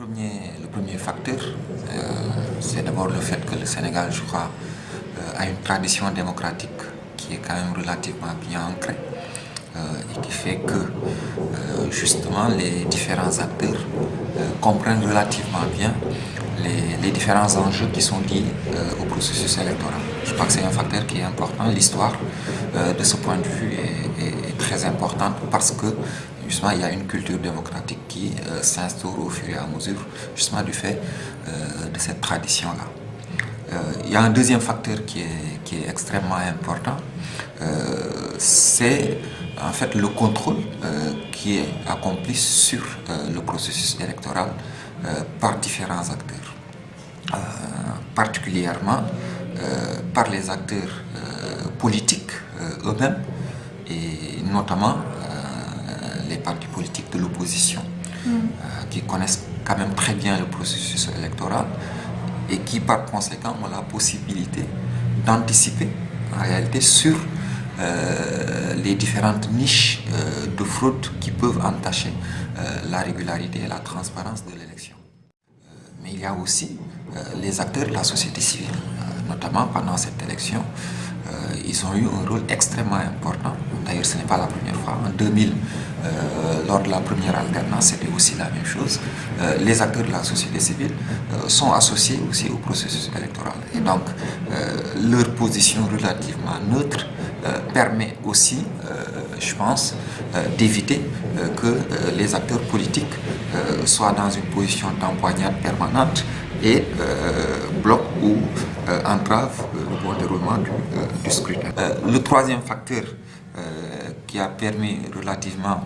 premier, le premier facteur, euh, c'est d'abord le fait que le Sénégal, je crois, euh, a une tradition démocratique qui est quand même relativement bien ancrée euh, et qui fait que justement les différents acteurs comprennent relativement bien les, différents enjeux qui sont liés au processus électoral. Je crois que c'est un facteur qui est important. L'histoire, de ce point de vue, est très importante parce que il y a une culture démocratique qui euh, s'instaure au fur et à mesure, justement du fait euh, de cette tradition-là. Euh, il y a un deuxième facteur qui est, qui est extrêmement important, c'est en fait le contrôle qui est accompli sur le processus électoral par différents acteurs, particulièrement par les acteurs politiques eux-mêmes et notamment les partis politiques de l'opposition, mm. euh, qui connaissent quand même très bien le processus électoral et qui par conséquent ont la possibilité d'anticiper en réalité sur euh, les différentes niches euh, de fraude qui peuvent entacher la régularité et la transparence de l'élection. mais il y a aussi les acteurs de la société civile, notamment pendant cette élection, ils ont eu un rôle extrêmement important. D'ailleurs, ce n'est pas la première fois. En 2000, euh, lors de la première alternance, c'était aussi la même chose. Euh, les acteurs de la société civile euh, sont associés aussi au processus électoral. Et donc, leur position relativement neutre permet aussi, je pense, d'éviter que les acteurs politiques soient dans une position d'empoignade permanente et bloquent ou entravent le bon déroulement du scrutin. le troisième facteur qui a permis relativement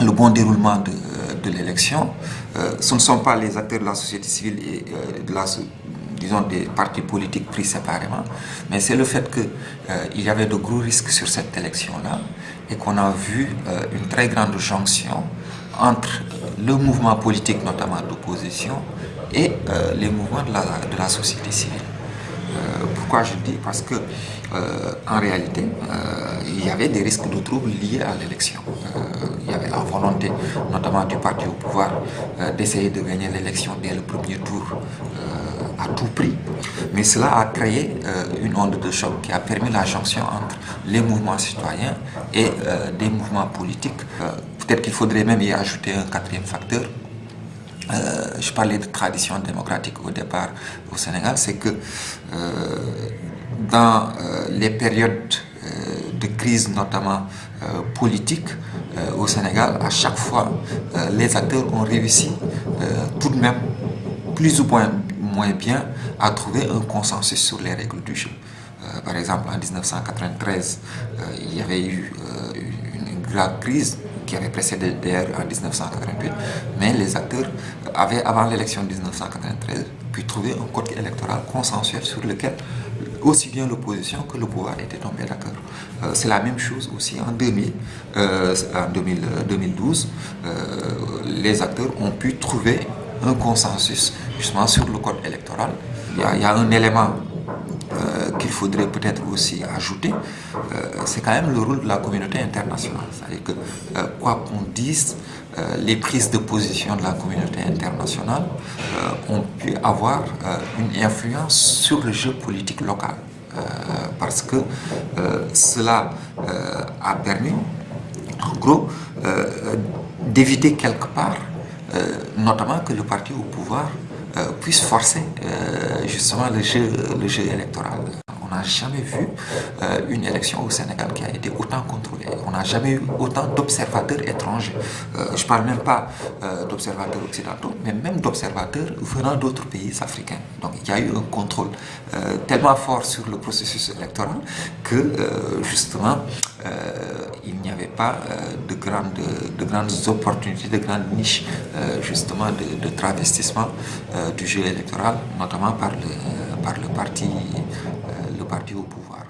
le bon déroulement de, l'élection. Euh, ce ne sont pas les acteurs de la société civile et euh, disons, des partis politiques pris séparément, mais c'est le fait qu'il euh, y avait de gros risques sur cette élection-là et qu'on a vu une très grande jonction entre le mouvement politique, notamment d'opposition, et les mouvements de la société civile. Pourquoi je dis? Parce que en réalité, il y avait des risques de troubles liés à l'élection. Euh, il y avait la volonté, notamment du parti au pouvoir, euh, d'essayer de gagner l'élection dès le premier tour euh, à tout prix. Mais cela a créé une onde de choc qui a permis la jonction entre les mouvements citoyens et des mouvements politiques. Peut-être qu'il faudrait même y ajouter un quatrième facteur, je parlais de tradition démocratique au départ au Sénégal, c'est que dans les périodes de crise notamment euh, politique euh, au Sénégal, à chaque fois, euh, les acteurs ont réussi tout de même, plus ou moins, moins bien, à trouver un consensus sur les règles du jeu. par exemple, en 1993, il y avait eu une, grave crise qui avait précédé d'ailleurs en 1988, mais les acteurs avaient, avant l'élection de 1993, pu trouver un code électoral consensuel sur lequel aussi bien l'opposition que le pouvoir étaient tombés d'accord. Euh, c'est la même chose aussi en 2000, euh, en 2012, euh, les acteurs ont pu trouver un consensus justement sur le code électoral. Il y a, un élément qu'il faudrait peut-être aussi ajouter, c'est quand même le rôle de la communauté internationale. C'est-à-dire que quoi qu'on dise, les prises de position de la communauté internationale ont pu avoir une influence sur le jeu politique local. Euh, parce que euh, cela euh, a permis, en gros, d'éviter quelque part, notamment que le parti au pouvoir puisse forcer justement le jeu, le jeu électoral n'a jamais vu euh, une élection au Sénégal qui a été autant contrôlée. On n'a jamais eu autant d'observateurs étrangers. Euh, je ne parle même pas euh, d'observateurs occidentaux, mais même d'observateurs venant d'autres pays africains. Donc il y a eu un contrôle tellement fort sur le processus électoral que justement il n'y avait pas de, grandes, de grandes opportunités, de grandes niches justement de, travestissement du jeu électoral, notamment par le, par le parti parti au pouvoir.